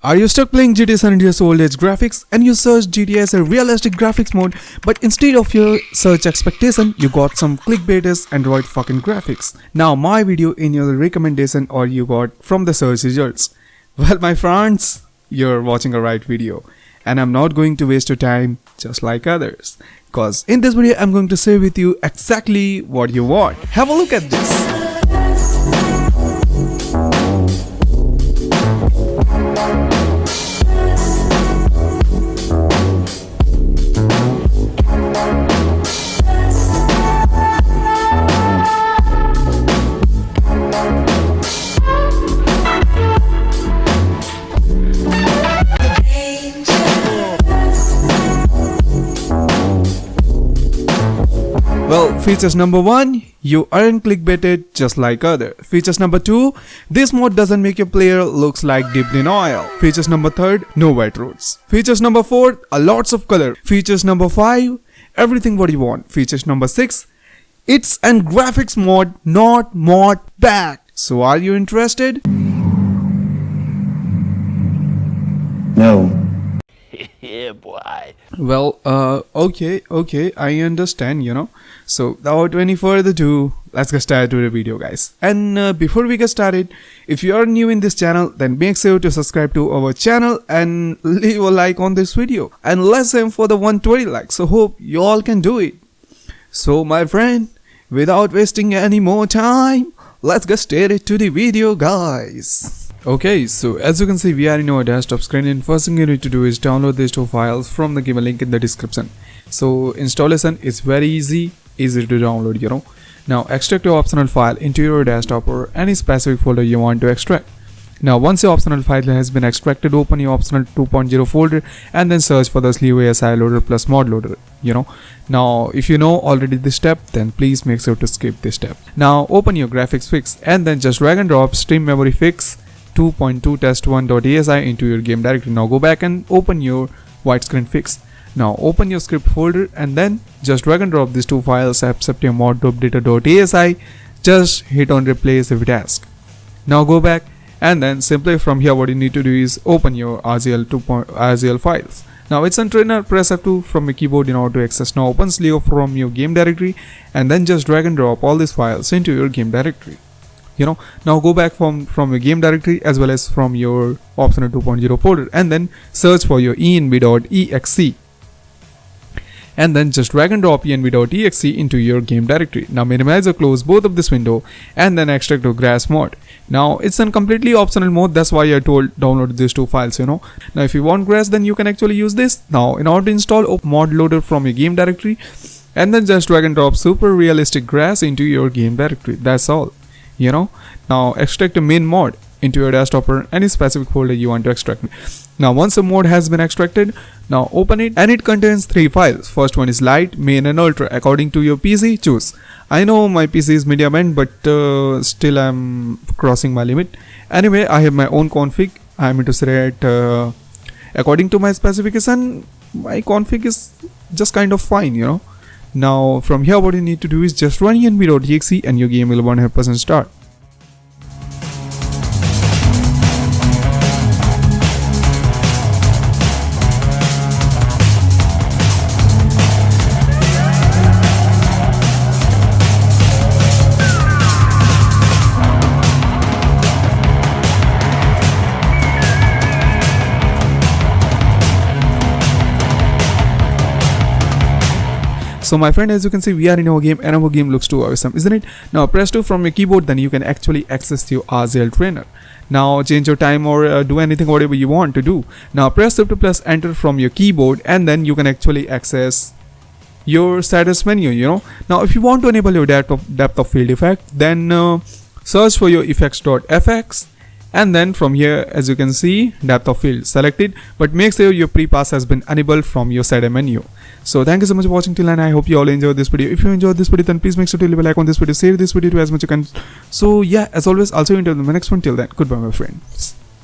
Are you stuck playing GTA San Andreas old age graphics and you search GTA as a realistic graphics mode but instead of your search expectation you got some clickbaiters Android fucking graphics. Now my video in your recommendation or you got from the search results. Well my friends, you're watching a right video and I'm not going to waste your time just like others. Cause in this video I'm going to share with you exactly what you want. Have a look at this. Features number one, you aren't clickbaited just like other. Features number two, this mode doesn't make your player looks like dipped in oil. Features number third, no wet roads. Features number four, a lots of color. Features number five, everything what you want. Features number six, it's an graphics mod, not mod pack. So are you interested? No. yeah, boy. Well, uh, okay, okay, I understand, you know. So, without any further ado, let's get started with the video, guys. And uh, before we get started, if you are new in this channel, then make sure to subscribe to our channel and leave a like on this video. And let's aim for the 120 likes. So, hope you all can do it. So, my friend, without wasting any more time, let's get started to the video, guys. Okay, so as you can see we are in our desktop screen and first thing you need to do is download these two files from the given link in the description. So installation is very easy, easy to download you know. Now extract your optional file into your desktop or any specific folder you want to extract. Now once your optional file has been extracted, open your optional 2.0 folder and then search for the slew ASI loader plus mod loader, you know. Now if you know already this step, then please make sure to skip this step. Now open your graphics fix and then just drag and drop stream memory fix 2.2 test1.asi into your game directory. Now go back and open your widescreen fix. Now open your script folder and then just drag and drop these two files except your mod.data.asi. Just hit on replace if it asks. Now go back and then simply from here what you need to do is open your RZL 2. RZL files. Now it's on trainer press F2 from your keyboard in order to access. Now open Slio from your game directory and then just drag and drop all these files into your game directory you know now go back from from your game directory as well as from your optional 2.0 folder and then search for your env.exe and then just drag and drop env.exe into your game directory. Now minimize or close both of this window and then extract to grass mod. Now it's a completely optional mode that's why I told download these two files you know. Now if you want grass then you can actually use this. Now in order to install mod loader from your game directory and then just drag and drop super realistic grass into your game directory. That's all you know. Now extract a main mod into your desktop or any specific folder you want to extract. Now once a mod has been extracted now open it and it contains three files. First one is light main and ultra. According to your pc choose. I know my pc is medium end but uh, still i'm crossing my limit. Anyway i have my own config. I'm into set uh, according to my specification my config is just kind of fine you know now from here what you need to do is just run env.exe and your game will 100% start. So my friend as you can see we are in our game and our game looks too awesome isn't it? Now press 2 from your keyboard then you can actually access your RZL trainer. Now change your time or uh, do anything whatever you want to do. Now press shift plus enter from your keyboard and then you can actually access your status menu you know. Now if you want to enable your depth of, depth of field effect then uh, search for your effects.fx and then from here as you can see depth of field selected but make sure your pre-pass has been enabled from your side menu. So thank you so much for watching till and i hope you all enjoyed this video. If you enjoyed this video then please make sure to leave a like on this video. Share this video to as much as you can. So yeah as always i'll see you in the next one. Till then goodbye my friends